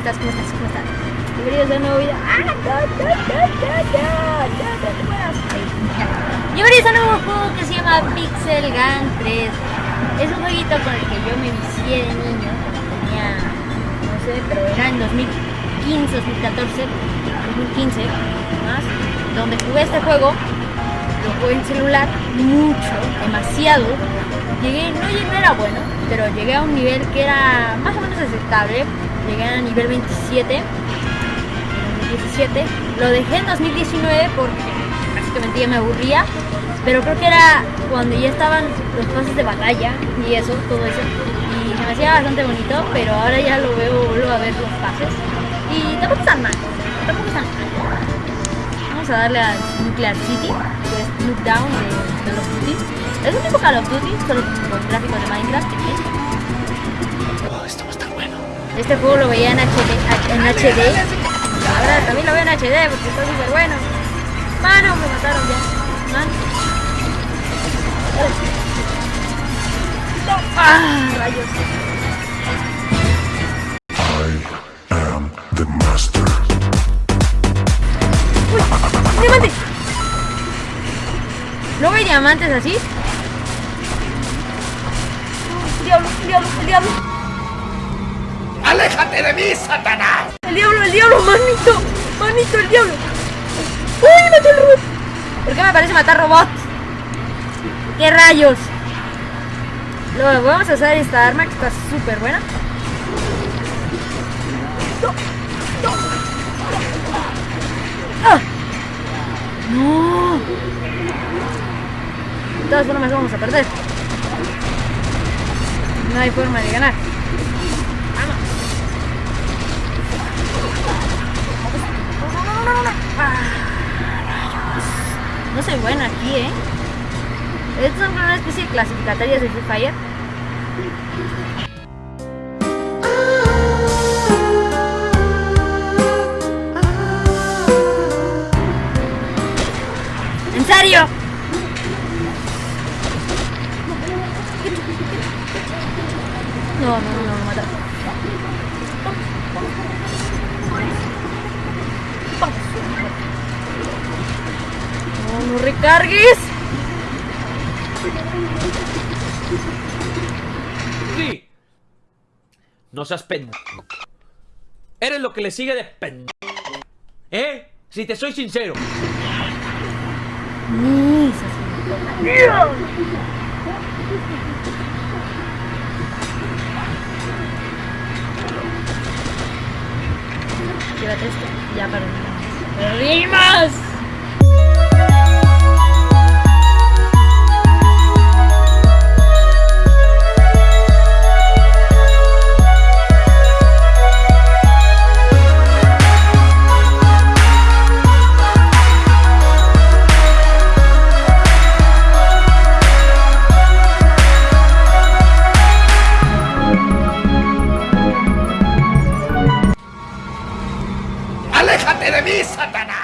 estás? ¿Cómo estás? ¿Cómo estás? Bienvenidos a un nuevo video. ¡Ah! ¡No, no, no, Bienvenidos a un nuevo juego que se llama Pixel Gun 3. Es un jueguito con el que yo me vicié de niño, cuando tenía, no sé, pero era en 2015, 2014, 2015, más, donde jugué este juego lo jugué en celular mucho, demasiado. Llegué, no, no era bueno, pero llegué a un nivel que era más o menos aceptable Llegué a nivel 27 17 Lo dejé en 2019 porque básicamente ya me aburría, pero creo que era cuando ya estaban los pases de batalla y eso, todo eso, y se me hacía bastante bonito, pero ahora ya lo veo, vuelvo a ver los pases, y tampoco están mal, tampoco están mal. Vamos a darle a Nuclear City, que es Lookdown de Call of Duty. Es un tipo Call of Duty, solo con gráficos de Minecraft. Oh, esto Este juego lo veía en HD, en HD. Ahora también lo veo en HD porque está súper bueno. Mano, me mataron ya. Mano. Ah, rayos. I am the master. ¡Uy! ¡Diamante! ¿No ve diamantes así? ¡Oh, ¡Diablo, diablo, el diablo! ¡Aléjate de mí, Satanás! ¡El diablo, el diablo! ¡Manito! ¡Manito, el diablo! ¡Uy, maté al robot! ¿Por qué me parece matar robots? ¿Qué rayos? Luego vamos a usar esta arma que está súper buena. ¡Ah! ¡No! De todas formas vamos a perder. No hay forma de ganar. No. Ah, soy buena aquí, ¿eh? Estas son una especie de clasificatorias de Free Fire. ¿En serio? No, no, no, no. No, no recargues. Sí. No seas pendejo. Eres lo que le sigue de pendejo. ¿Eh? Si te soy sincero. Llévate esto. Ya perdimos. ¡Perdimos! Satanás!